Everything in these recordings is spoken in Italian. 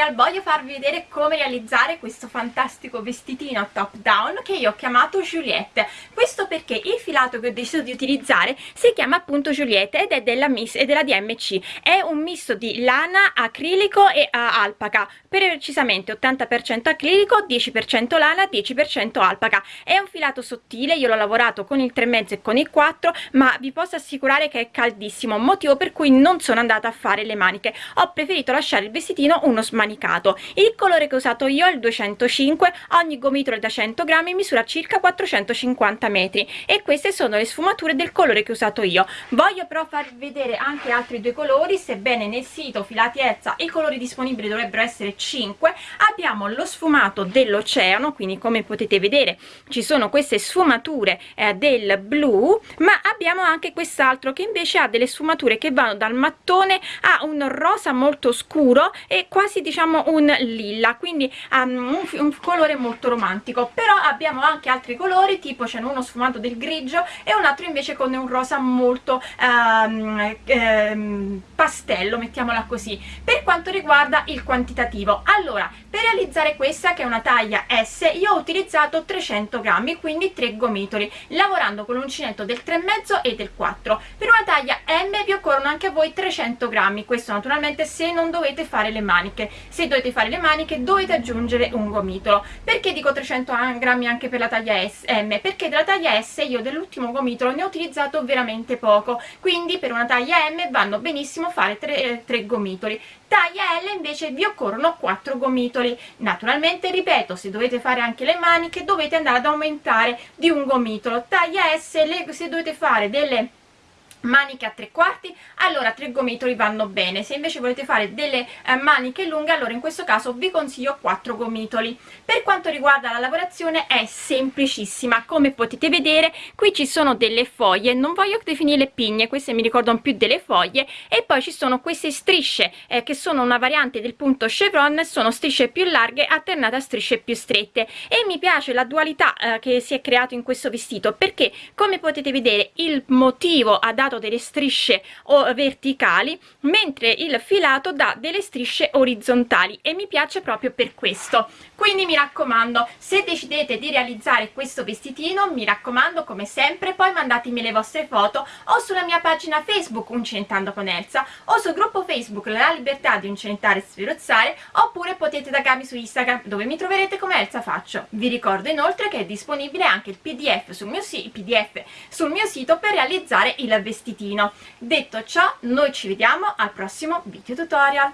tutorial voglio farvi vedere come realizzare questo fantastico vestitino top down che io ho chiamato Juliette. Questo perché il filato che ho deciso di utilizzare si chiama appunto Juliette ed è della, Miss, è della DMC è un misto di lana, acrilico e uh, alpaca. Precisamente 80% acrilico 10% lana 10% alpaca. È un filato sottile io l'ho lavorato con il 3,5 e con il 4 ma vi posso assicurare che è caldissimo motivo per cui non sono andata a fare le maniche. Ho preferito lasciare il vestitino uno smanicato il colore che ho usato io è il 205 ogni gomitolo da 100 grammi misura circa 450 metri. E queste sono le sfumature del colore che ho usato io. Voglio però farvi vedere anche altri due colori sebbene nel sito filati Elsa i colori disponibili dovrebbero essere 5 abbiamo lo sfumato dell'oceano quindi come potete vedere ci sono queste sfumature eh, del blu ma abbiamo anche quest'altro che invece ha delle sfumature che vanno dal mattone a un rosa molto scuro e quasi diciamo un lilla quindi um, un, un, colore molto romantico però abbiamo anche altri colori tipo c'è uno sfumato del grigio e un altro invece con un rosa molto um, um, pastello mettiamola così per quanto riguarda il quantitativo. Allora per realizzare questa che è una taglia S io ho utilizzato 300 grammi quindi 3 gomitoli lavorando con l'uncinetto del 3,5 e del 4 per una taglia M vi occorrono anche a voi 300 grammi questo naturalmente se non dovete fare le maniche se dovete fare le maniche dovete aggiungere un gomitolo. Perché dico 300 grammi anche per la taglia S, M? Perché della taglia S io dell'ultimo gomitolo ne ho utilizzato veramente poco. Quindi per una taglia M vanno benissimo fare 3, 3 gomitoli. Taglia L invece vi occorrono 4 gomitoli. Naturalmente ripeto se dovete fare anche le maniche dovete andare ad aumentare di un gomitolo. Taglia S le, se dovete fare delle maniche a tre quarti allora tre gomitoli vanno bene. Se invece volete fare delle eh, maniche lunghe allora in questo caso vi consiglio quattro gomitoli. Per quanto riguarda la lavorazione è semplicissima come potete vedere qui ci sono delle foglie non voglio definire pigne queste mi ricordano più delle foglie e poi ci sono queste strisce eh, che sono una variante del punto chevron sono strisce più larghe alternate a strisce più strette. E mi piace la dualità eh, che si è creato in questo vestito perché come potete vedere il motivo ha delle strisce verticali mentre il filato dà delle strisce orizzontali e mi piace proprio per questo. Quindi mi raccomando se decidete di realizzare questo vestitino mi raccomando come sempre poi mandatemi le vostre foto o sulla mia pagina facebook Uncentando con Elsa o sul gruppo facebook La Libertà di Uncentare e Sferozzare oppure potete taggarmi su Instagram dove mi troverete come Elsa Faccio. Vi ricordo inoltre che è disponibile anche il pdf sul mio, si PDF sul mio sito per realizzare il vestito vestitino. Detto ciò noi ci vediamo al prossimo video tutorial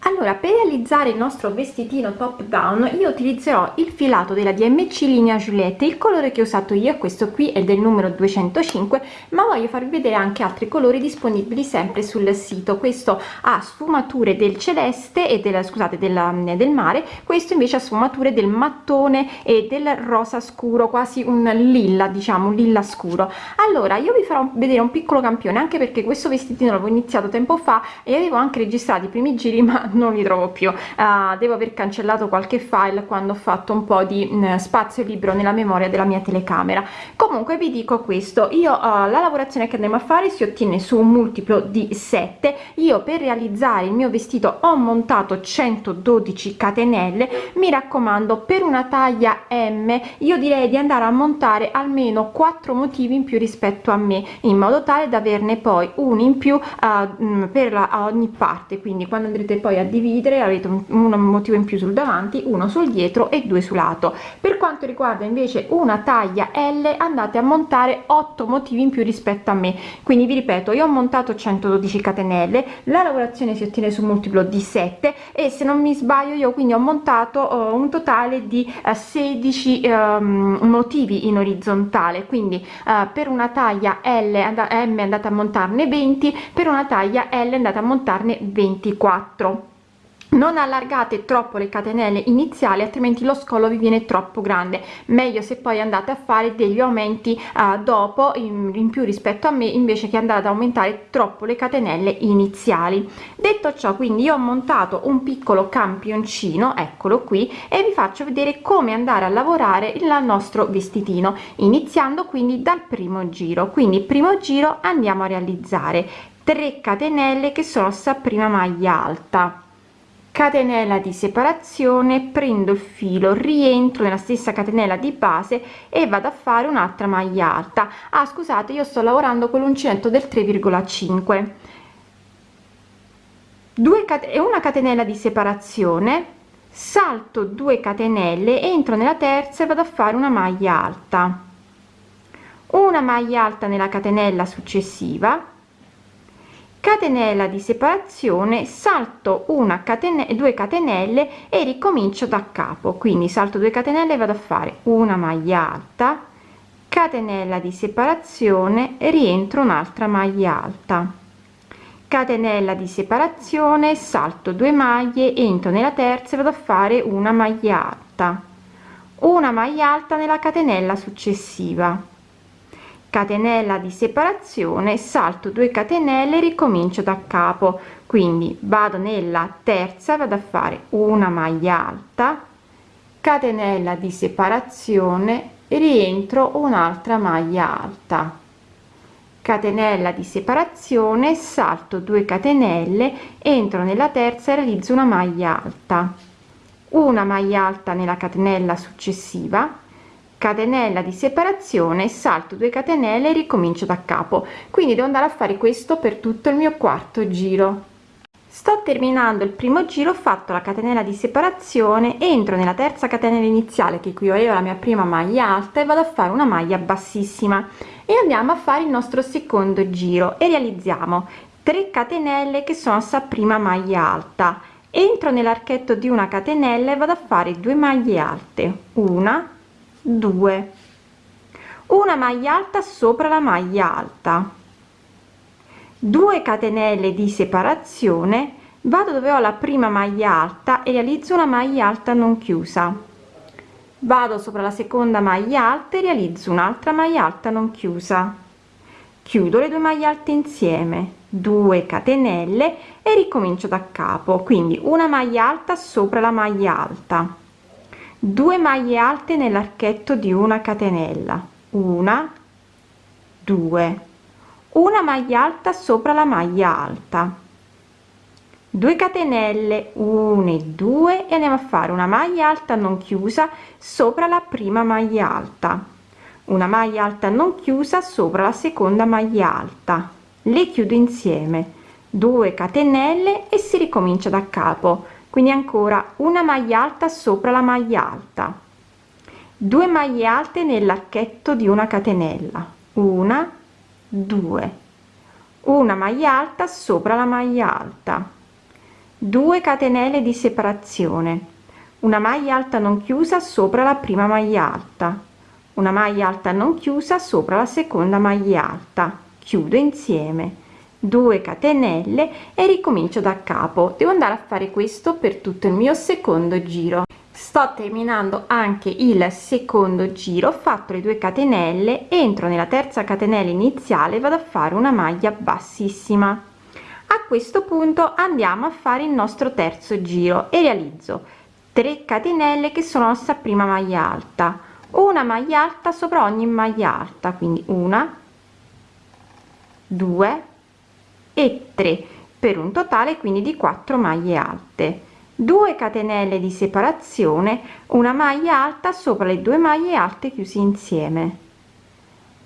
allora per realizzare il nostro vestitino top down io utilizzerò il filato della dmc linea giuliette. Il colore che ho usato io questo qui è del numero 205 ma voglio farvi vedere anche altri colori disponibili sempre sul sito. Questo ha sfumature del celeste e della scusate della, del mare questo invece ha sfumature del mattone e del rosa scuro quasi un lilla diciamo un lilla scuro. Allora io vi farò vedere un piccolo campione anche perché questo vestitino l'avevo iniziato tempo fa e avevo anche registrato i primi giri ma non li trovo più. Uh, devo aver cancellato qualche file quando ho fatto un po di mh, mm, spazio libero nella memoria della mia telecamera. Comunque vi dico questo. Io uh, la lavorazione che andremo a fare si ottiene su un multiplo di 7 io per realizzare il mio vestito ho montato 112 catenelle. Mi raccomando per una taglia m io direi di andare a montare almeno 4 motivi in più rispetto a me in modo tale da averne poi un in più uh, per la, ogni parte. Quindi quando andrete poi a dividere avete un, un motivo in più sul davanti uno sul dietro e due sul lato. Per quanto riguarda invece una taglia l andate a montare 8 motivi in più rispetto a me. Quindi vi ripeto io ho montato 112 catenelle la lavorazione si ottiene su multiplo di 7 e se non mi sbaglio io quindi ho montato uh, un totale di uh, 16 um, motivi in orizzontale. Quindi uh, per una taglia l m andate a montarne 20 per una taglia l andate a montarne 24 non allargate troppo le catenelle iniziali altrimenti lo scollo vi viene troppo grande. Meglio se poi andate a fare degli aumenti uh, dopo in, in, più rispetto a me invece che andare ad aumentare troppo le catenelle iniziali. Detto ciò quindi io ho montato un piccolo campioncino eccolo qui e vi faccio vedere come andare a lavorare il nostro vestitino iniziando quindi dal primo giro. Quindi primo giro andiamo a realizzare 3 catenelle che sono sta prima maglia alta catenella di separazione prendo il filo rientro nella stessa catenella di base e vado a fare un'altra maglia alta. Ah scusate io sto lavorando con l'uncinetto del 3,5 2 e una catenella di separazione salto 2 catenelle entro nella terza e vado a fare una maglia alta. Una maglia alta nella catenella successiva catenella di separazione salto una catenella 2 catenelle e ricomincio da capo. Quindi salto 2 catenelle vado a fare una maglia alta catenella di separazione rientro un'altra maglia alta. Catenella di separazione salto 2 maglie entro nella terza e vado a fare una maglia alta. Una maglia alta nella catenella successiva catenella di separazione salto 2 catenelle ricomincio da capo. Quindi vado nella terza vado a fare una maglia alta catenella di separazione rientro un'altra maglia alta. Catenella di separazione salto 2 catenelle entro nella terza e realizzo una maglia alta. Una maglia alta nella catenella successiva catenella di separazione salto 2 catenelle e ricomincio da capo. Quindi devo andare a fare questo per tutto il mio quarto giro. Sto terminando il primo giro ho fatto la catenella di separazione entro nella terza catenella iniziale che equivaleva alla mia prima maglia alta e vado a fare una maglia bassissima. E andiamo a fare il nostro secondo giro e realizziamo 3 catenelle che sono sta prima maglia alta. Entro nell'archetto di una catenella e vado a fare due maglie alte una 2 una maglia alta sopra la maglia alta. 2 catenelle di separazione. Vado dove ho la prima maglia alta e realizzo una maglia alta non chiusa. Vado sopra la seconda maglia alta e realizzo un'altra maglia alta non chiusa. Chiudo le due maglie alte insieme. 2 catenelle e ricomincio da capo. Quindi una maglia alta sopra la maglia alta 2 maglie alte nell'archetto di una catenella. Una 2 una maglia alta sopra la maglia alta. 2 catenelle 1 e 2 e andiamo a fare una maglia alta non chiusa sopra la prima maglia alta. Una maglia alta non chiusa sopra la seconda maglia alta. Le chiudo insieme. 2 catenelle e si ricomincia da capo quindi ancora una maglia alta sopra la maglia alta. 2 maglie alte nell'archetto di una catenella. Una 2 una maglia alta sopra la maglia alta. 2 catenelle di separazione. Una maglia alta non chiusa sopra la prima maglia alta. Una maglia alta non chiusa sopra la seconda maglia alta. Chiudo insieme 2 catenelle e ricomincio da capo. Devo andare a fare questo per tutto il mio secondo giro. Sto terminando anche il secondo giro ho fatto le 2 catenelle entro nella terza catenella iniziale vado a fare una maglia bassissima. A questo punto andiamo a fare il nostro terzo giro e realizzo 3 catenelle che sono la nostra prima maglia alta. Una maglia alta sopra ogni maglia alta quindi una 2 e 3 per un totale quindi di 4 maglie alte. 2 catenelle di separazione una maglia alta sopra le due maglie alte chiuse insieme.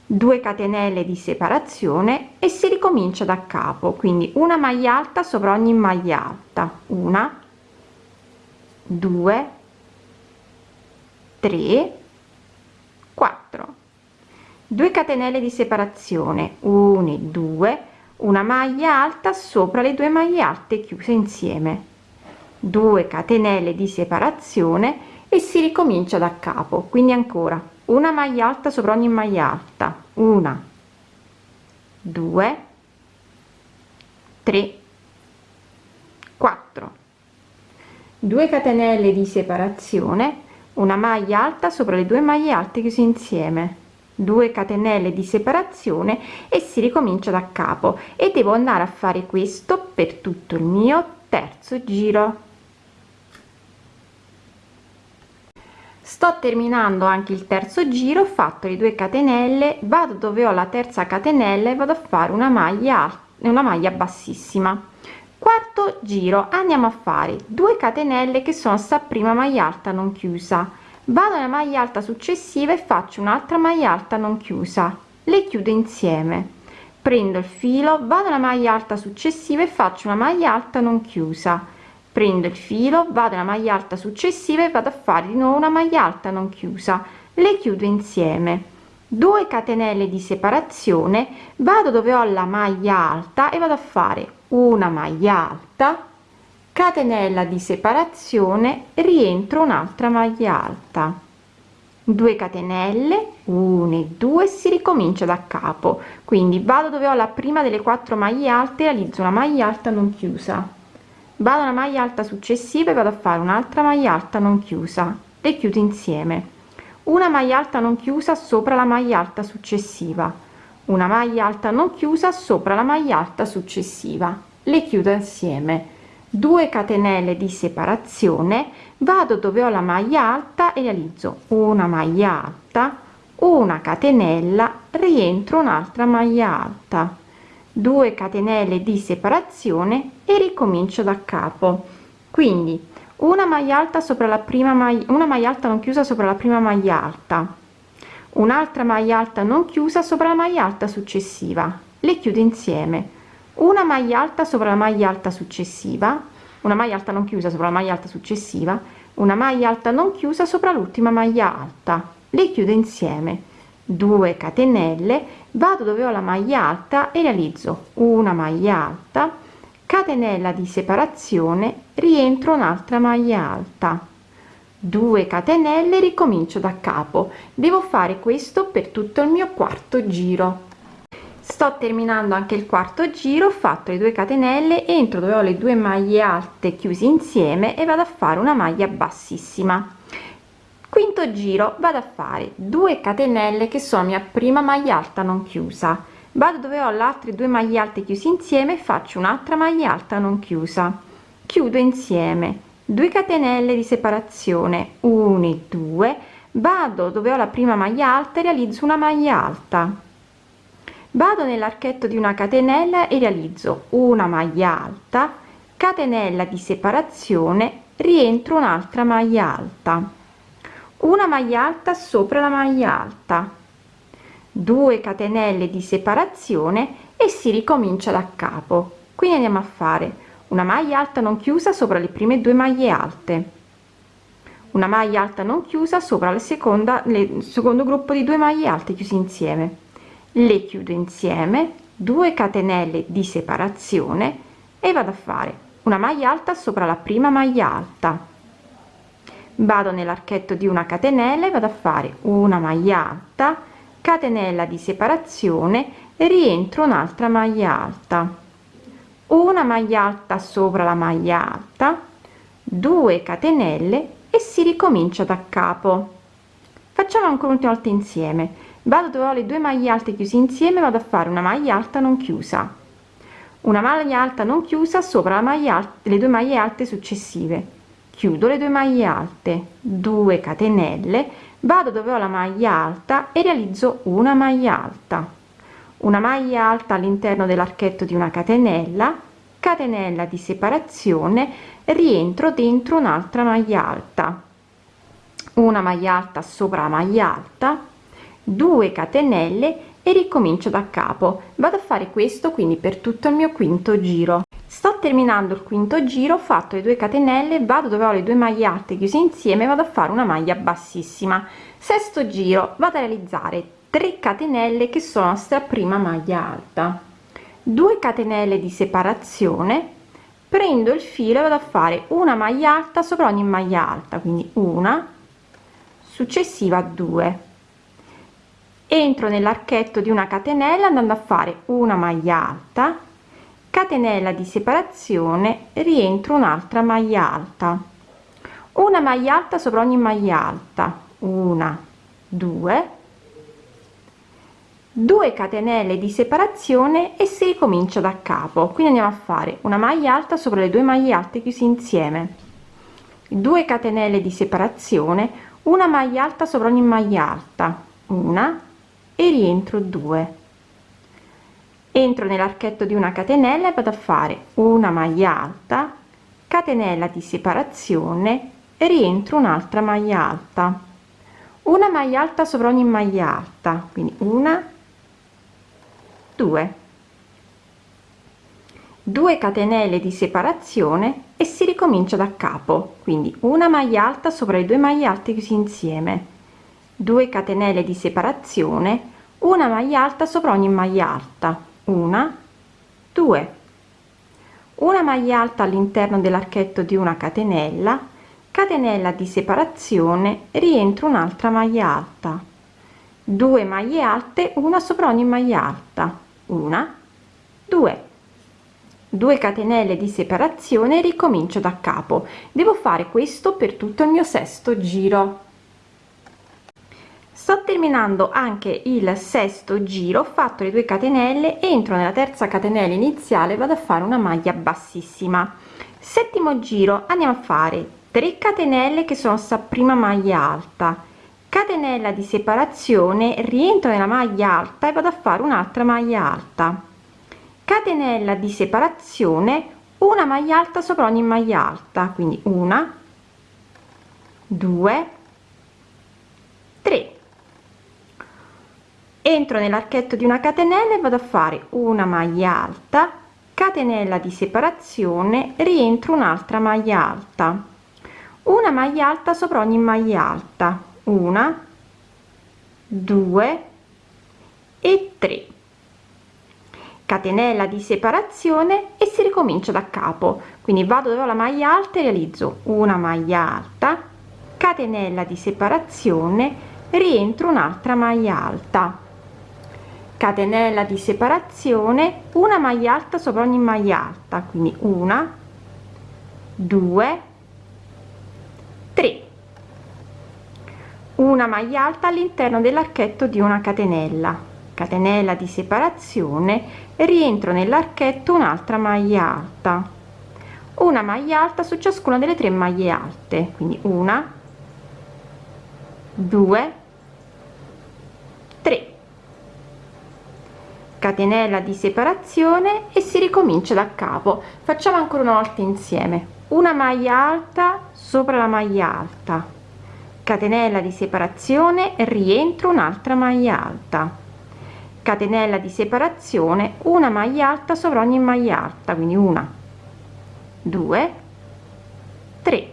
2 catenelle di separazione e si ricomincia da capo quindi una maglia alta sopra ogni maglia alta. Una 2 3 4 2 catenelle di separazione. 1 2 una maglia alta sopra le due maglie alte chiuse insieme. 2 catenelle di separazione e si ricomincia da capo. Quindi ancora una maglia alta sopra ogni maglia alta. Una 2 3 4 2 catenelle di separazione una maglia alta sopra le due maglie alte chiuse insieme 2 catenelle di separazione e si ricomincia da capo. E devo andare a fare questo per tutto il mio terzo giro. Sto terminando anche il terzo giro ho fatto le 2 catenelle vado dove ho la terza catenella e vado a fare una maglia una maglia bassissima. Quarto giro andiamo a fare 2 catenelle che sono sta prima maglia alta non chiusa vado nella maglia alta successiva e faccio un'altra maglia alta non chiusa. Le chiudo insieme. Prendo il filo vado alla maglia alta successiva e faccio una maglia alta non chiusa. Prendo il filo vado alla maglia alta successiva e vado a fare di nuovo una maglia alta non chiusa. Le chiudo insieme. 2 catenelle di separazione vado dove ho la maglia alta e vado a fare una maglia alta catenella di separazione rientro un'altra maglia alta. 2 catenelle 1 e 2 si ricomincia da capo. Quindi vado dove ho la prima delle quattro maglie alte realizzo una maglia alta non chiusa. Vado alla maglia alta successiva e vado a fare un'altra maglia alta non chiusa. Le chiudo insieme. Una maglia alta non chiusa sopra la maglia alta successiva. Una maglia alta non chiusa sopra la maglia alta successiva. Le chiudo insieme 2 catenelle di separazione vado dove ho la maglia alta e realizzo una maglia alta una catenella rientro un'altra maglia alta. 2 catenelle di separazione e ricomincio da capo. Quindi una maglia alta sopra la prima maglia una maglia alta non chiusa sopra la prima maglia alta. Un'altra maglia alta non chiusa sopra la maglia alta successiva. Le chiudo insieme una maglia alta sopra la maglia alta successiva una maglia alta non chiusa sopra la maglia alta successiva una maglia alta non chiusa sopra l'ultima maglia alta. Le chiudo insieme. 2 catenelle vado dove ho la maglia alta e realizzo una maglia alta. Catenella di separazione rientro un'altra maglia alta. 2 catenelle ricomincio da capo. Devo fare questo per tutto il mio quarto giro sto terminando anche il quarto giro ho fatto le 2 catenelle entro dove ho le due maglie alte chiuse insieme e vado a fare una maglia bassissima. Quinto giro vado a fare 2 catenelle che sono mia prima maglia alta non chiusa. Vado dove ho le altre due maglie alte chiuse insieme faccio un'altra maglia alta non chiusa. Chiudo insieme. 2 catenelle di separazione. 1 e 2 vado dove ho la prima maglia alta e realizzo una maglia alta vado nell'archetto di una catenella e realizzo una maglia alta catenella di separazione rientro un'altra maglia alta. Una maglia alta sopra la maglia alta. 2 catenelle di separazione e si ricomincia da capo. Quindi andiamo a fare una maglia alta non chiusa sopra le prime due maglie alte. Una maglia alta non chiusa sopra la seconda il secondo gruppo di due maglie alte chiusi insieme le chiudo insieme 2 catenelle di separazione e vado a fare una maglia alta sopra la prima maglia alta. Vado nell'archetto di una catenella e vado a fare una maglia alta catenella di separazione e rientro un'altra maglia alta. Una maglia alta sopra la maglia alta 2 catenelle e si ricomincia da capo. Facciamo ancora un'ultima volta insieme vado dove ho le due maglie alte chiuse insieme vado a fare una maglia alta non chiusa. Una maglia alta non chiusa sopra la maglia alta le due maglie alte successive. Chiudo le due maglie alte 2 catenelle vado dove ho la maglia alta e realizzo una maglia alta. Una maglia alta all'interno dell'archetto di una catenella catenella di separazione rientro dentro un'altra maglia alta. Una maglia alta sopra la maglia alta 2 catenelle e ricomincio da capo. Vado a fare questo quindi per tutto il mio quinto giro. Sto terminando il quinto giro ho fatto le 2 catenelle vado dove ho le due maglie alte chiuse insieme vado a fare una maglia bassissima. Sesto giro vado a realizzare 3 catenelle che sono sta prima maglia alta. 2 catenelle di separazione prendo il filo e vado a fare una maglia alta sopra ogni maglia alta quindi una successiva 2 entro nell'archetto di una catenella andando a fare una maglia alta catenella di separazione rientro un'altra maglia alta. Una maglia alta sopra ogni maglia alta. Una 2 2 catenelle di separazione e si ricomincia da capo. Quindi andiamo a fare una maglia alta sopra le due maglie alte chiusi insieme. 2 catenelle di separazione una maglia alta sopra ogni maglia alta. Una e rientro 2 entro nell'archetto di una catenella e vado a fare una maglia alta catenella di separazione rientro un'altra maglia alta. Una maglia alta sopra ogni maglia alta quindi una due. 2 catenelle di separazione e si ricomincia da capo quindi una maglia alta sopra le due maglie alte chiusi insieme 2 catenelle di separazione una maglia alta sopra ogni maglia alta una 2 una maglia alta all'interno dell'archetto di una catenella catenella di separazione rientro un'altra maglia alta. 2 maglie alte una sopra ogni maglia alta una 2 2 catenelle di separazione ricomincio da capo. Devo fare questo per tutto il mio sesto giro sto terminando anche il sesto giro ho fatto le 2 catenelle entro nella terza catenella iniziale vado a fare una maglia bassissima. Settimo giro andiamo a fare 3 catenelle che sono sta prima maglia alta. Catenella di separazione rientro nella maglia alta e vado a fare un'altra maglia alta. Catenella di separazione una maglia alta sopra ogni maglia alta quindi una due tre entro nell'archetto di una catenella e vado a fare una maglia alta catenella di separazione rientro un'altra maglia alta. Una maglia alta sopra ogni maglia alta. Una due e tre. Catenella di separazione e si ricomincia da capo. Quindi vado dove ho la maglia alta e realizzo una maglia alta catenella di separazione rientro un'altra maglia alta catenella di separazione una maglia alta sopra ogni maglia alta quindi una 2 3 una maglia alta all'interno dell'archetto di una catenella. Catenella di separazione rientro nell'archetto un'altra maglia alta. Una maglia alta su ciascuna delle tre maglie alte quindi una 2 catenella di separazione e si ricomincia da capo. Facciamo ancora una volta insieme. Una maglia alta sopra la maglia alta. Catenella di separazione rientro un'altra maglia alta. Catenella di separazione una maglia alta sopra ogni maglia alta quindi una due tre.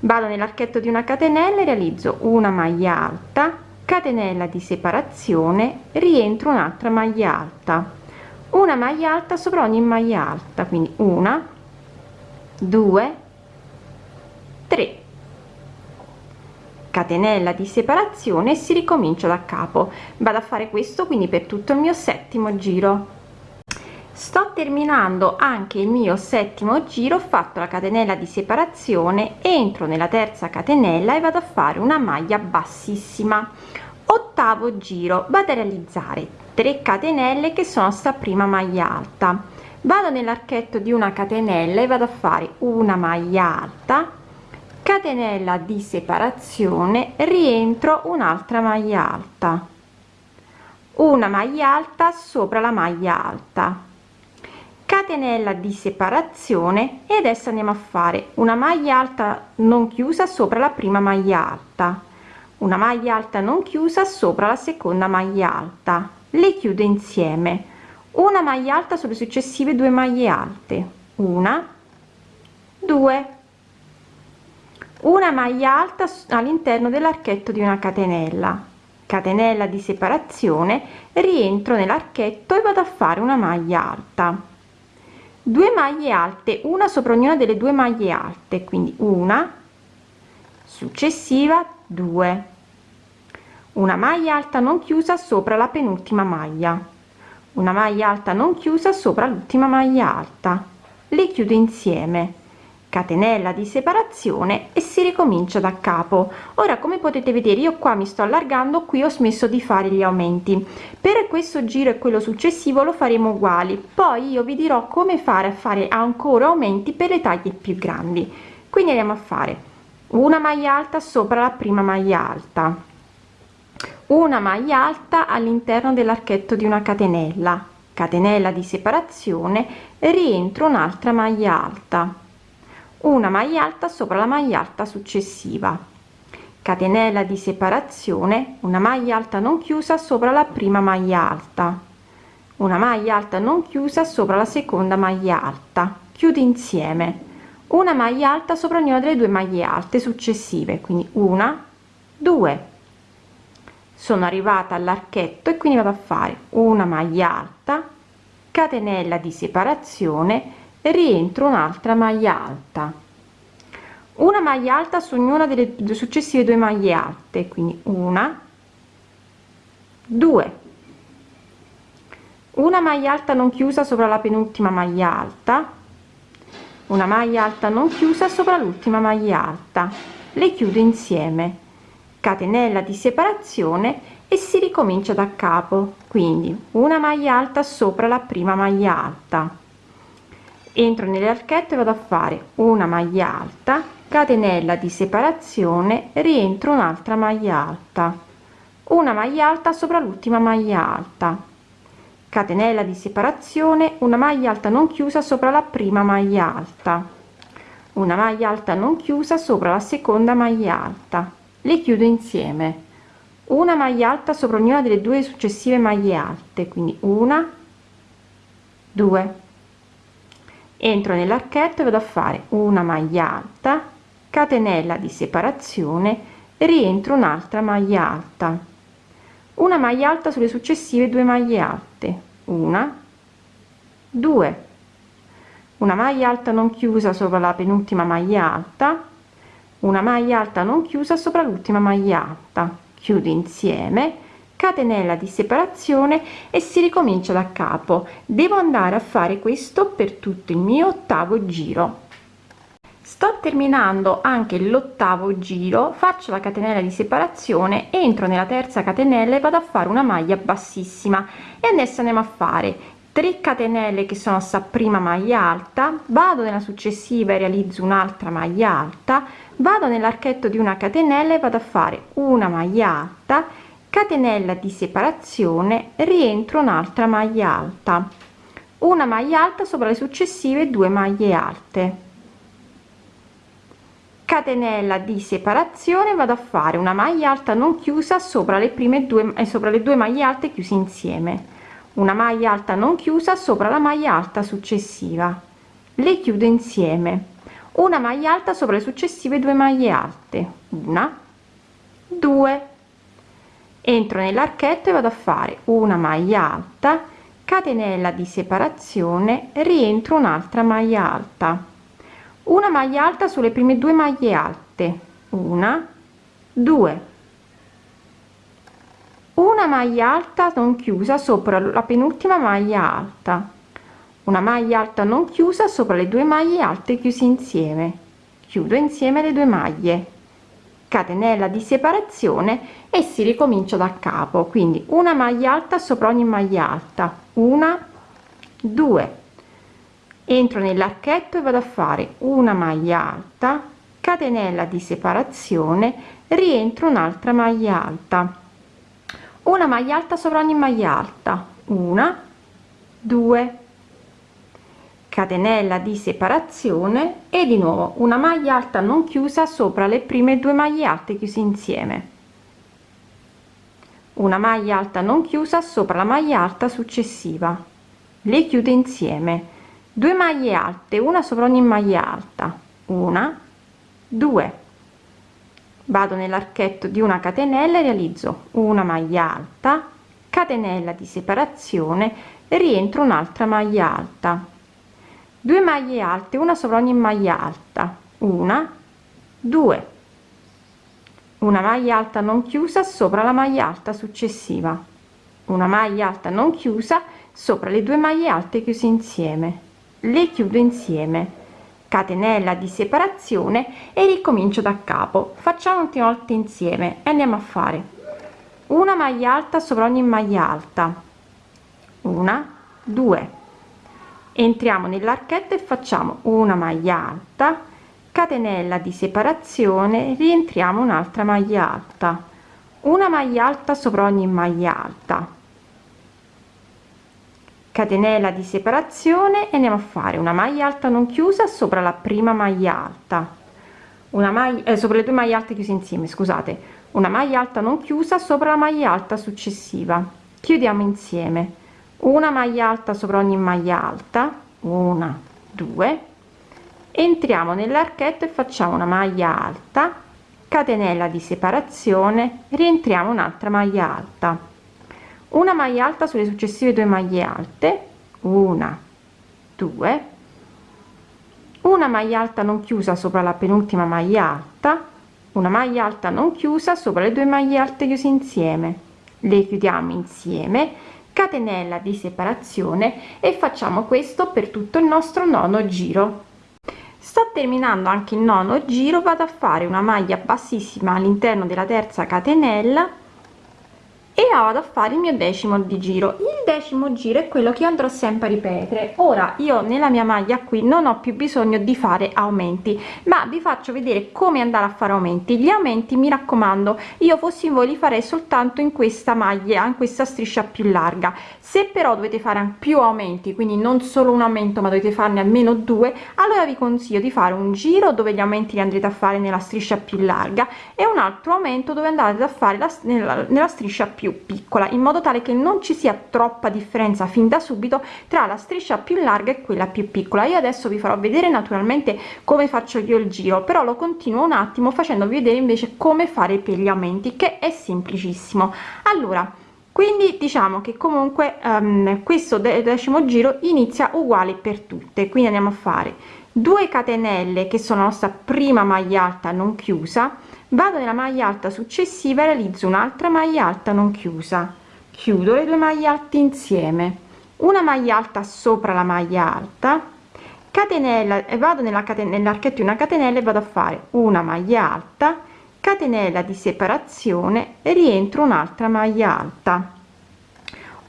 Vado nell'archetto di una catenella e realizzo una maglia alta catenella di separazione rientro un'altra maglia alta. Una maglia alta sopra ogni maglia alta quindi una due tre. Catenella di separazione si ricomincia da capo. Vado a fare questo quindi per tutto il mio settimo giro sto terminando anche il mio settimo giro ho fatto la catenella di separazione entro nella terza catenella e vado a fare una maglia bassissima. Ottavo giro vado a realizzare 3 catenelle che sono sta prima maglia alta. Vado nell'archetto di una catenella e vado a fare una maglia alta. Catenella di separazione rientro un'altra maglia alta. Una maglia alta sopra la maglia alta catenella di separazione e adesso andiamo a fare una maglia alta non chiusa sopra la prima maglia alta. Una maglia alta non chiusa sopra la seconda maglia alta. Le chiudo insieme. Una maglia alta sulle successive due maglie alte. Una due. Una maglia alta all'interno dell'archetto di una catenella. Catenella di separazione rientro nell'archetto e vado a fare una maglia alta due maglie alte una sopra ognuna delle due maglie alte quindi una successiva 2 una maglia alta non chiusa sopra la penultima maglia. Una maglia alta non chiusa sopra l'ultima maglia alta. Le chiudo insieme catenella di separazione e si ricomincia da capo. Ora come potete vedere io qua mi sto allargando qui ho smesso di fare gli aumenti. Per questo giro e quello successivo lo faremo uguali. Poi io vi dirò come fare a fare ancora aumenti per le taglie più grandi. Quindi andiamo a fare una maglia alta sopra la prima maglia alta. Una maglia alta all'interno dell'archetto di una catenella. Catenella di separazione rientro un'altra maglia alta una maglia alta sopra la maglia alta successiva. Catenella di separazione una maglia alta non chiusa sopra la prima maglia alta. Una maglia alta non chiusa sopra la seconda maglia alta. Chiudi insieme. Una maglia alta sopra ognuna delle due maglie alte successive quindi una due. Sono arrivata all'archetto e quindi vado a fare una maglia alta catenella di separazione rientro un'altra maglia alta. Una maglia alta su ognuna delle successive due maglie alte quindi una due. Una maglia alta non chiusa sopra la penultima maglia alta. Una maglia alta non chiusa sopra l'ultima maglia alta. Le chiudo insieme. Catenella di separazione e si ricomincia da capo. Quindi una maglia alta sopra la prima maglia alta entro nell'archetto e vado a fare una maglia alta catenella di separazione rientro un'altra maglia alta. Una maglia alta sopra l'ultima maglia alta. Catenella di separazione una maglia alta non chiusa sopra la prima maglia alta. Una maglia alta non chiusa sopra la seconda maglia alta. Le chiudo insieme. Una maglia alta sopra ognuna delle due successive maglie alte quindi una due entro nell'archetto e vado a fare una maglia alta catenella di separazione rientro un'altra maglia alta. Una maglia alta sulle successive due maglie alte. Una. Due. Una maglia alta non chiusa sopra la penultima maglia alta. Una maglia alta non chiusa sopra l'ultima maglia alta. Chiudo insieme catenella di separazione e si ricomincia da capo. Devo andare a fare questo per tutto il mio ottavo giro. Sto terminando anche l'ottavo giro faccio la catenella di separazione entro nella terza catenella e vado a fare una maglia bassissima. E adesso andiamo a fare 3 catenelle che sono sta prima maglia alta vado nella successiva e realizzo un'altra maglia alta vado nell'archetto di una catenella e vado a fare una maglia alta catenella di separazione rientro un'altra maglia alta. Una maglia alta sopra le successive due maglie alte. Catenella di separazione vado a fare una maglia alta non chiusa sopra le prime due e sopra le due maglie alte chiuse insieme. Una maglia alta non chiusa sopra la maglia alta successiva. Le chiudo insieme. Una maglia alta sopra le successive due maglie alte. Una due entro nell'archetto e vado a fare una maglia alta catenella di separazione rientro un'altra maglia alta. Una maglia alta sulle prime due maglie alte. Una due. Una maglia alta non chiusa sopra la penultima maglia alta. Una maglia alta non chiusa sopra le due maglie alte chiusi insieme. Chiudo insieme le due maglie catenella di separazione e si ricomincia da capo. Quindi una maglia alta sopra ogni maglia alta. Una due. Entro nell'archetto e vado a fare una maglia alta catenella di separazione rientro un'altra maglia alta. Una maglia alta sopra ogni maglia alta. Una due catenella di separazione e di nuovo una maglia alta non chiusa sopra le prime due maglie alte chiuse insieme. Una maglia alta non chiusa sopra la maglia alta successiva. Le chiudo insieme. 2 maglie alte una sopra ogni maglia alta. Una due. Vado nell'archetto di una catenella e realizzo una maglia alta catenella di separazione rientro un'altra maglia alta 2 maglie alte una sopra ogni maglia alta. Una due. Una maglia alta non chiusa sopra la maglia alta successiva. Una maglia alta non chiusa sopra le due maglie alte chiuse insieme. Le chiudo insieme. Catenella di separazione e ricomincio da capo. Facciamo ultima volta insieme e andiamo a fare. Una maglia alta sopra ogni maglia alta. Una due entriamo nell'archetto e facciamo una maglia alta catenella di separazione rientriamo un'altra maglia alta. Una maglia alta sopra ogni maglia alta. Catenella di separazione e andiamo a fare una maglia alta non chiusa sopra la prima maglia alta. Una maglia eh, sopra le due maglie alte chiuse insieme scusate. Una maglia alta non chiusa sopra la maglia alta successiva. Chiudiamo insieme una maglia alta sopra ogni maglia alta una due. Entriamo nell'archetto e facciamo una maglia alta catenella di separazione rientriamo un'altra maglia alta. Una maglia alta sulle successive due maglie alte una due. Una maglia alta non chiusa sopra la penultima maglia alta una maglia alta non chiusa sopra le due maglie alte chiuse insieme. Le chiudiamo insieme catenella di separazione e facciamo questo per tutto il nostro nono giro. Sto terminando anche il nono giro vado a fare una maglia bassissima all'interno della terza catenella e vado a fare il mio decimo di giro. Il decimo giro è quello che andrò sempre a ripetere. Ora io nella mia maglia qui non ho più bisogno di fare aumenti ma vi faccio vedere come andare a fare aumenti. Gli aumenti mi raccomando io fossi in voi li farei soltanto in questa maglia in questa striscia più larga se però dovete fare più aumenti quindi non solo un aumento ma dovete farne almeno due allora vi consiglio di fare un giro dove gli aumenti li andrete a fare nella striscia più larga e un altro aumento dove andate a fare la, nella, nella striscia più piccola in modo tale che non ci sia troppa differenza fin da subito tra la striscia più larga e quella più piccola. Io adesso vi farò vedere naturalmente come faccio io il giro però lo continuo un attimo facendovi vedere invece come fare i pieglamenti che è semplicissimo. Allora quindi diciamo che comunque um, questo decimo giro inizia uguale per tutte. Quindi andiamo a fare 2 catenelle che sono la nostra prima maglia alta non chiusa vado nella maglia alta successiva e realizzo un'altra maglia alta non chiusa. Chiudo le due maglie alte insieme. Una maglia alta sopra la maglia alta catenella e vado nella catenella nell'archetto una catenella e vado a fare una maglia alta catenella di separazione rientro un'altra maglia alta.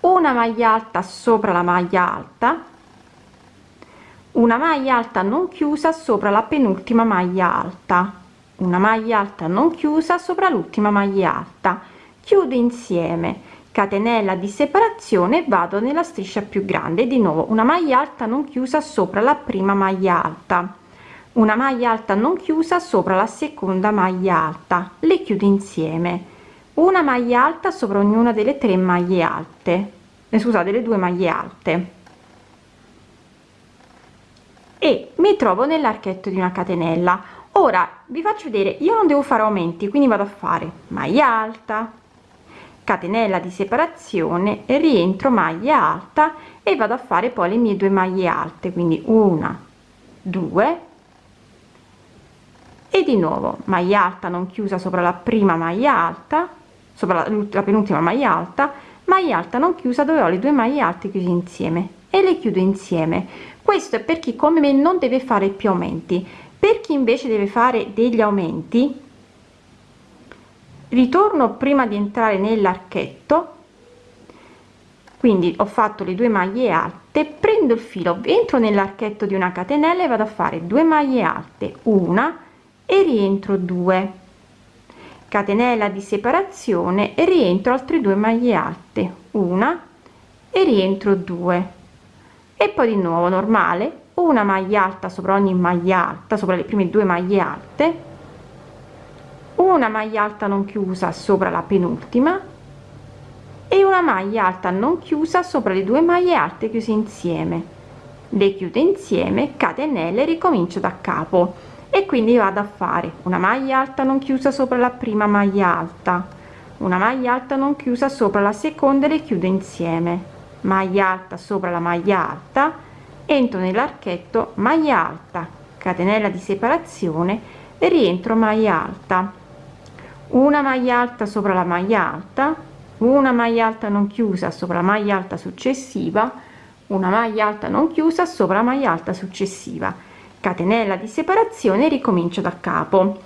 Una maglia alta sopra la maglia alta. Una maglia alta non chiusa sopra la penultima maglia alta. Una maglia alta non chiusa sopra l'ultima maglia alta. Chiudo insieme. Catenella di separazione vado nella striscia più grande. Di nuovo una maglia alta non chiusa sopra la prima maglia alta una maglia alta non chiusa sopra la seconda maglia alta. Le chiudo insieme. Una maglia alta sopra ognuna delle tre maglie alte. Eh, scusate le due maglie alte. E mi trovo nell'archetto di una catenella. Ora vi faccio vedere io non devo fare aumenti quindi vado a fare maglia alta catenella di separazione rientro maglia alta e vado a fare poi le mie due maglie alte quindi una due e di nuovo maglia alta non chiusa sopra la prima maglia alta sopra la, la penultima maglia alta maglia alta non chiusa dove ho le due maglie alte chiuse insieme e le chiudo insieme. Questo è per chi come me non deve fare più aumenti. Per chi invece deve fare degli aumenti ritorno prima di entrare nell'archetto. Quindi ho fatto le due maglie alte prendo il filo entro nell'archetto di una catenella e vado a fare due maglie alte una e rientro 2 catenella di separazione e rientro altre due maglie alte una e rientro 2 e poi di nuovo normale una maglia alta sopra ogni maglia alta sopra le prime due maglie alte una maglia alta non chiusa sopra la penultima e una maglia alta non chiusa sopra le due maglie alte chiuse insieme. Le chiudo insieme catenelle ricomincio da capo e quindi vado a fare. Una maglia alta non chiusa sopra la prima maglia alta. Una maglia alta non chiusa sopra la seconda e le chiudo insieme. Maglia alta sopra la maglia alta. Entro nell'archetto maglia alta. Catenella di separazione. E rientro maglia alta. Una maglia alta sopra la maglia alta. Una maglia alta non chiusa sopra la maglia alta successiva. Una maglia alta non chiusa sopra la maglia alta successiva catenella di separazione ricomincio da capo.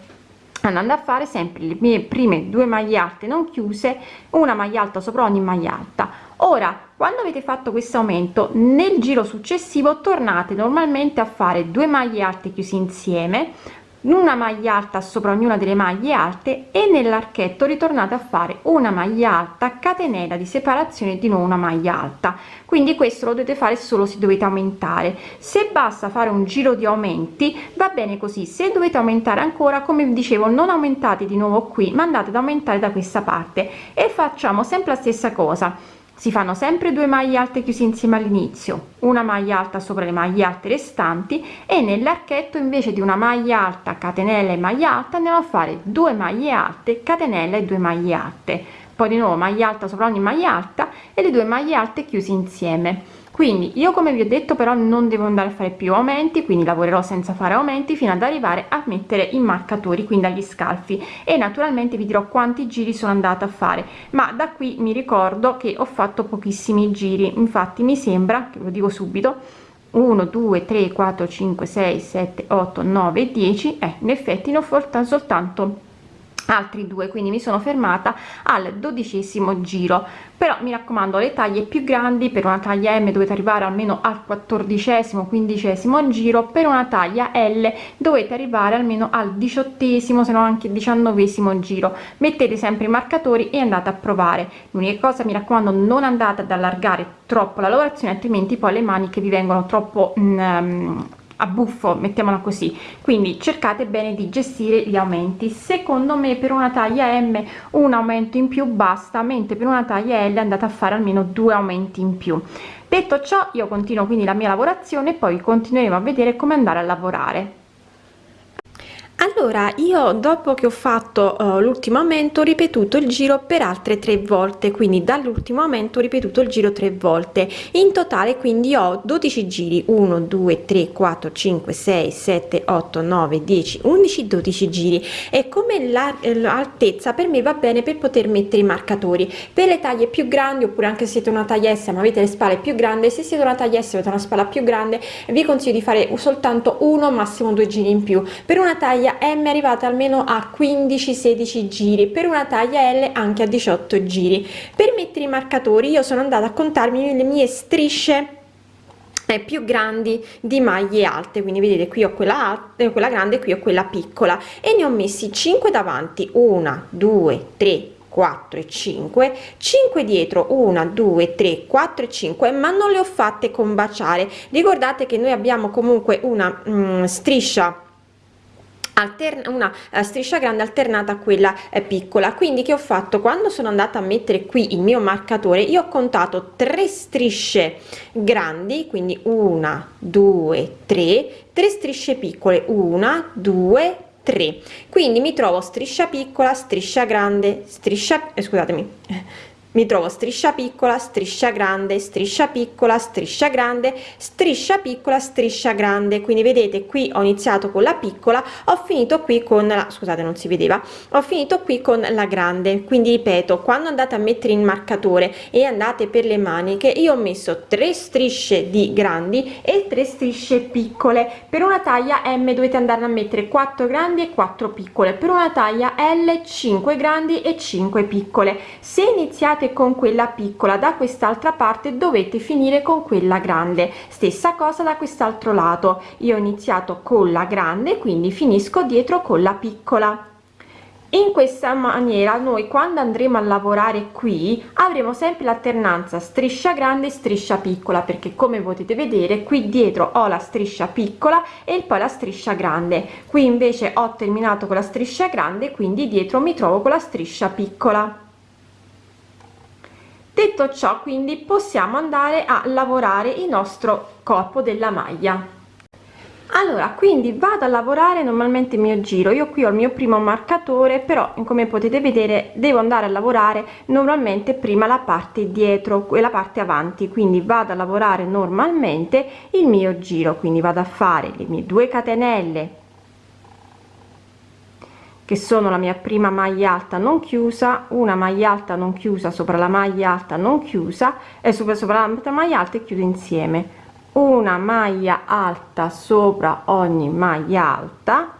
Andando a fare sempre le mie prime due maglie alte non chiuse una maglia alta sopra ogni maglia alta. Ora quando avete fatto questo aumento nel giro successivo tornate normalmente a fare due maglie alte chiusi insieme una maglia alta sopra ognuna delle maglie alte e nell'archetto ritornate a fare una maglia alta catenella di separazione di nuovo una maglia alta. Quindi questo lo dovete fare solo se dovete aumentare. Se basta fare un giro di aumenti va bene così. Se dovete aumentare ancora come dicevo non aumentate di nuovo qui ma andate ad aumentare da questa parte. E facciamo sempre la stessa cosa si fanno sempre due maglie alte chiusi insieme all'inizio una maglia alta sopra le maglie alte restanti e nell'archetto invece di una maglia alta catenella e maglia alta andiamo a fare due maglie alte catenella e due maglie alte. Poi di nuovo maglia alta sopra ogni maglia alta e le due maglie alte chiusi insieme quindi io come vi ho detto però non devo andare a fare più aumenti quindi lavorerò senza fare aumenti fino ad arrivare a mettere i marcatori quindi agli scalfi. E naturalmente vi dirò quanti giri sono andata a fare. Ma da qui mi ricordo che ho fatto pochissimi giri. Infatti mi sembra che lo dico subito 1 2 3 4 5 6 7 8 9 10 eh, in effetti ne ho fatto soltanto altri due quindi mi sono fermata al dodicesimo giro. Però mi raccomando le taglie più grandi per una taglia m dovete arrivare almeno al quattordicesimo quindicesimo giro per una taglia l dovete arrivare almeno al diciottesimo se no anche diciannovesimo giro. Mettete sempre i marcatori e andate a provare. L'unica cosa mi raccomando non andate ad allargare troppo la lavorazione altrimenti poi le maniche vi vengono troppo mm, a buffo mettiamola così. Quindi cercate bene di gestire gli aumenti. Secondo me per una taglia m un aumento in più basta mentre per una taglia l andate a fare almeno due aumenti in più. Detto ciò io continuo quindi la mia lavorazione e poi continueremo a vedere come andare a lavorare allora io dopo che ho fatto uh, l'ultimo aumento ho ripetuto il giro per altre tre volte quindi dall'ultimo aumento ho ripetuto il giro tre volte. In totale quindi ho 12 giri. 1 2 3 4 5 6 7 8 9 10 11 12 giri. E come l'altezza per me va bene per poter mettere i marcatori. Per le taglie più grandi oppure anche se siete una taglia S ma avete le spalle più grandi se siete una taglia S avete una spalla più grande vi consiglio di fare soltanto uno massimo due giri in più. Per una taglia taglia M arrivate almeno a 15-16 giri, per una taglia L anche a 18 giri. Per mettere i marcatori io sono andata a contarmi le mie strisce eh, più grandi di maglie alte. Quindi vedete qui ho quella alta quella grande qui ho quella piccola. E ne ho messi 5 davanti. 1 2 3 4 e 5 5 dietro. 1 2 3 4 e 5 ma non le ho fatte combaciare. Ricordate che noi abbiamo comunque una mm, striscia alterna una uh, striscia grande alternata a quella eh, piccola. Quindi che ho fatto? Quando sono andata a mettere qui il mio marcatore io ho contato tre strisce grandi quindi una due tre tre strisce piccole una due tre. Quindi mi trovo striscia piccola striscia grande striscia eh, scusatemi mi trovo striscia piccola striscia grande striscia piccola striscia grande striscia piccola striscia grande. Quindi vedete qui ho iniziato con la piccola ho finito qui con la scusate non si vedeva. Ho finito qui con la grande. Quindi ripeto quando andate a mettere il marcatore e andate per le maniche io ho messo tre strisce di grandi e tre strisce piccole. Per una taglia m dovete andare a mettere 4 grandi e 4 piccole. Per una taglia l 5 grandi e 5 piccole. Se iniziate iniziate con quella piccola da quest'altra parte dovete finire con quella grande. Stessa cosa da quest'altro lato. Io ho iniziato con la grande quindi finisco dietro con la piccola. In questa maniera noi quando andremo a lavorare qui avremo sempre l'alternanza striscia grande striscia piccola perché come potete vedere qui dietro ho la striscia piccola e poi la striscia grande. Qui invece ho terminato con la striscia grande quindi dietro mi trovo con la striscia piccola detto ciò quindi possiamo andare a lavorare il nostro corpo della maglia. Allora quindi vado a lavorare normalmente il mio giro. Io qui ho il mio primo marcatore però come potete vedere devo andare a lavorare normalmente prima la parte dietro quella parte avanti. Quindi vado a lavorare normalmente il mio giro. Quindi vado a fare le mie due catenelle che sono la mia prima maglia alta non chiusa una maglia alta non chiusa sopra la maglia alta non chiusa e sopra sopra la maglia alta e chiudo insieme. Una maglia alta sopra ogni maglia alta.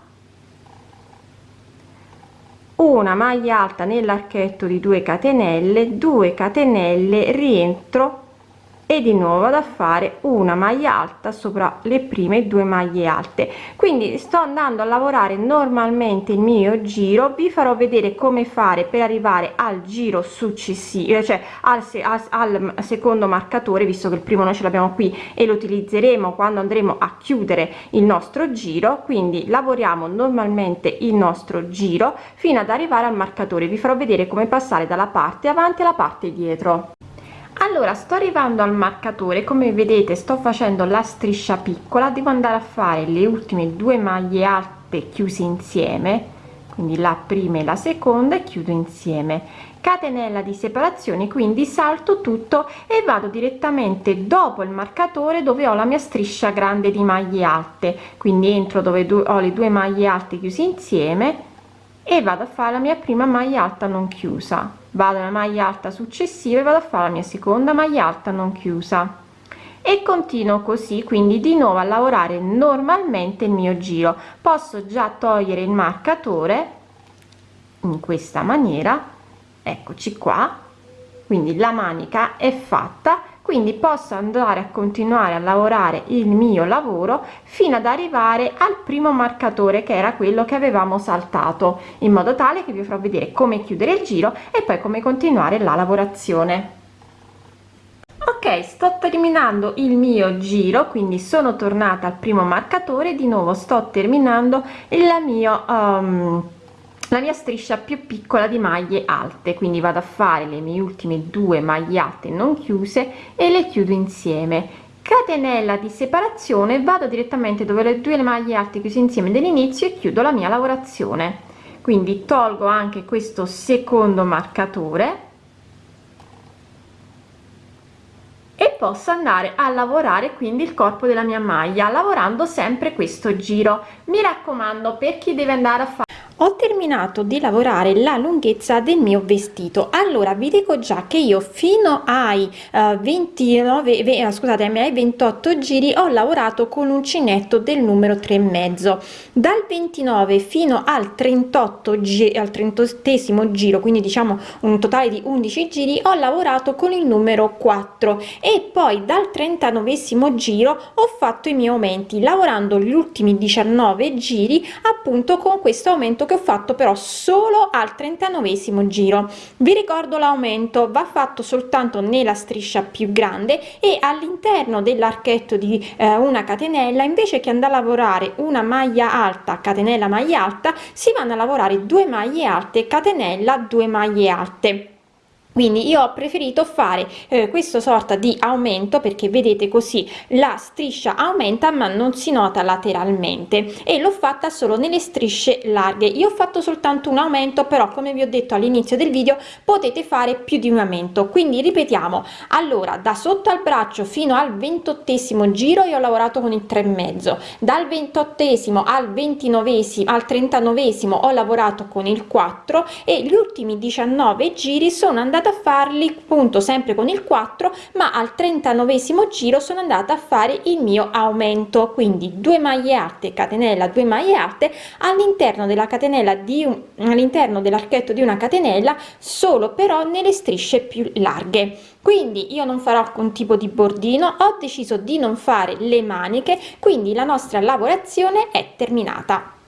Una maglia alta nell'archetto di 2 catenelle 2 catenelle rientro e di nuovo vado a fare una maglia alta sopra le prime due maglie alte. Quindi sto andando a lavorare normalmente il mio giro vi farò vedere come fare per arrivare al giro successivo cioè al, al, al secondo marcatore visto che il primo noi ce l'abbiamo qui e lo utilizzeremo quando andremo a chiudere il nostro giro. Quindi lavoriamo normalmente il nostro giro fino ad arrivare al marcatore. Vi farò vedere come passare dalla parte avanti alla parte dietro allora sto arrivando al marcatore. Come vedete sto facendo la striscia piccola. Devo andare a fare le ultime due maglie alte chiuse insieme. Quindi la prima e la seconda e chiudo insieme. Catenella di separazione quindi salto tutto e vado direttamente dopo il marcatore dove ho la mia striscia grande di maglie alte. Quindi entro dove ho le due maglie alte chiuse insieme e vado a fare la mia prima maglia alta non chiusa. Vado alla maglia alta successiva e vado a fare la mia seconda maglia alta non chiusa. E continuo così quindi di nuovo a lavorare normalmente il mio giro. Posso già togliere il marcatore in questa maniera. Eccoci qua. Quindi la manica è fatta quindi posso andare a continuare a lavorare il mio lavoro fino ad arrivare al primo marcatore che era quello che avevamo saltato in modo tale che vi farò vedere come chiudere il giro e poi come continuare la lavorazione. Ok sto terminando il mio giro quindi sono tornata al primo marcatore. Di nuovo sto terminando il mio um, la mia striscia più piccola di maglie alte quindi vado a fare le mie ultime due maglie alte non chiuse e le chiudo insieme. Catenella di separazione vado direttamente dove le due maglie alte chiuse insieme dell'inizio e chiudo la mia lavorazione. Quindi tolgo anche questo secondo marcatore e posso andare a lavorare quindi il corpo della mia maglia lavorando sempre questo giro. Mi raccomando per chi deve andare a fare ho terminato di lavorare la lunghezza del mio vestito. Allora vi dico già che io fino ai uh, 29 ve, uh, scusate ai 28 giri ho lavorato con uncinetto del numero 3 e mezzo. Dal 29 fino al 38 gi al 38 giro quindi diciamo un totale di 11 giri ho lavorato con il numero 4 e poi dal 39 giro ho fatto i miei aumenti lavorando gli ultimi 19 giri appunto con questo aumento che ho fatto però solo al 39 giro. Vi ricordo l'aumento va fatto soltanto nella striscia più grande e all'interno dell'archetto di eh, una catenella invece che andare a lavorare una maglia alta catenella maglia alta si vanno a lavorare due maglie alte catenella due maglie alte quindi io ho preferito fare eh, questo sorta di aumento perché vedete così la striscia aumenta ma non si nota lateralmente. E l'ho fatta solo nelle strisce larghe. Io ho fatto soltanto un aumento però come vi ho detto all'inizio del video potete fare più di un aumento. Quindi ripetiamo. Allora da sotto al braccio fino al ventottesimo giro io ho lavorato con il 3 mezzo. Dal ventottesimo al ventinovesimo al trentanovesimo ho lavorato con il 4 e gli ultimi 19 giri sono andati andata a farli appunto sempre con il 4 ma al 39 giro sono andata a fare il mio aumento. Quindi due maglie alte catenella 2 maglie alte all'interno della catenella di un all'interno dell'archetto di una catenella solo però nelle strisce più larghe. Quindi io non farò alcun tipo di bordino ho deciso di non fare le maniche quindi la nostra lavorazione è terminata